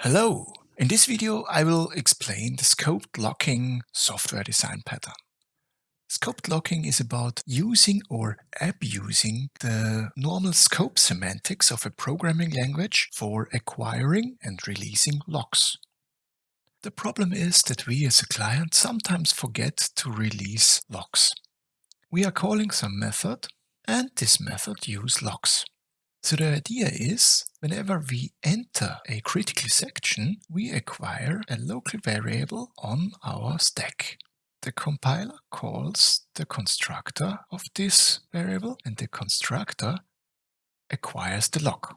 Hello! In this video I will explain the scoped locking software design pattern. Scoped locking is about using or abusing the normal scope semantics of a programming language for acquiring and releasing locks. The problem is that we as a client sometimes forget to release locks. We are calling some method and this method use locks. So the idea is, whenever we enter a critical section, we acquire a local variable on our stack. The compiler calls the constructor of this variable and the constructor acquires the lock.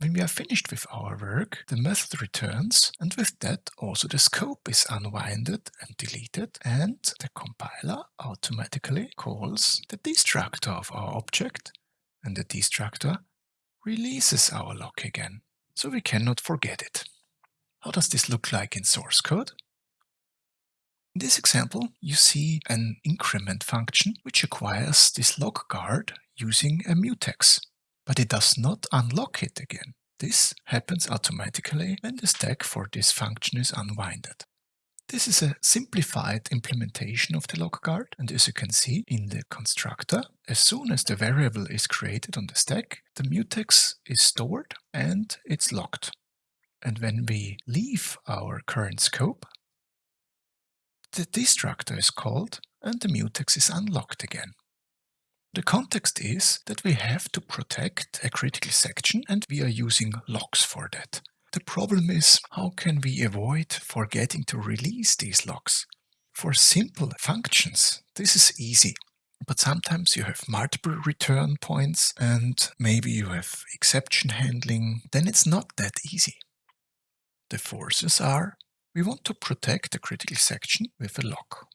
When we are finished with our work, the method returns and with that also the scope is unwinded and deleted and the compiler automatically calls the destructor of our object and the destructor releases our lock again, so we cannot forget it. How does this look like in source code? In this example, you see an increment function which acquires this lock guard using a mutex, but it does not unlock it again. This happens automatically when the stack for this function is unwinded. This is a simplified implementation of the lock guard and as you can see in the constructor, as soon as the variable is created on the stack, the mutex is stored and it's locked. And when we leave our current scope, the destructor is called and the mutex is unlocked again. The context is that we have to protect a critical section and we are using locks for that. The problem is how can we avoid forgetting to release these locks? For simple functions, this is easy. But sometimes you have multiple return points and maybe you have exception handling, then it's not that easy. The forces are, we want to protect the critical section with a lock.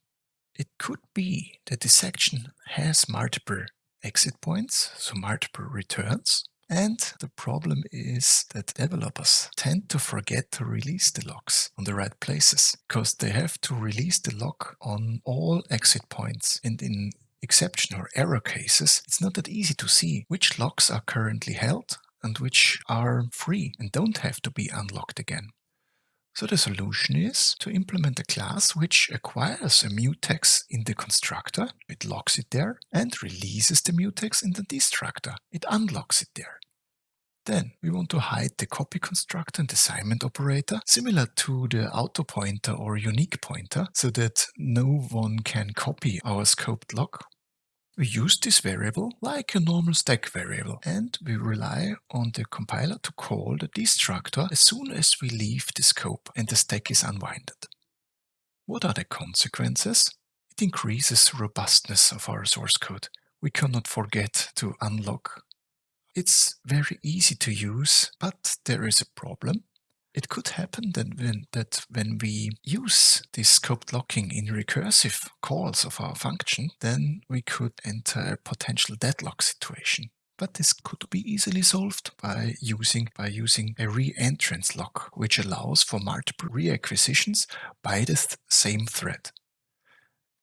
It could be that the section has multiple exit points, so multiple returns, and the problem is that developers tend to forget to release the locks on the right places because they have to release the lock on all exit points. And in exception or error cases, it's not that easy to see which locks are currently held and which are free and don't have to be unlocked again. So the solution is to implement a class which acquires a mutex in the constructor, it locks it there, and releases the mutex in the destructor, it unlocks it there. Then we want to hide the copy constructor and assignment operator, similar to the auto pointer or unique pointer, so that no one can copy our scoped lock we use this variable like a normal stack variable and we rely on the compiler to call the destructor as soon as we leave the scope and the stack is unwinded. What are the consequences? It increases robustness of our source code. We cannot forget to unlock. It's very easy to use, but there is a problem. It could happen that when, that when we use this scoped locking in recursive calls of our function, then we could enter a potential deadlock situation. But this could be easily solved by using, by using a re-entrance lock, which allows for multiple reacquisitions by the th same thread.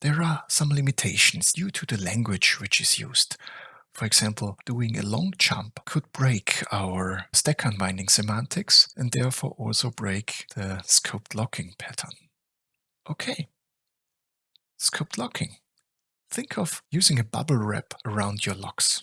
There are some limitations due to the language which is used. For example, doing a long jump could break our stack unwinding semantics and therefore also break the scoped locking pattern. Okay, scoped locking. Think of using a bubble wrap around your locks.